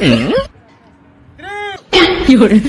嗯，有人。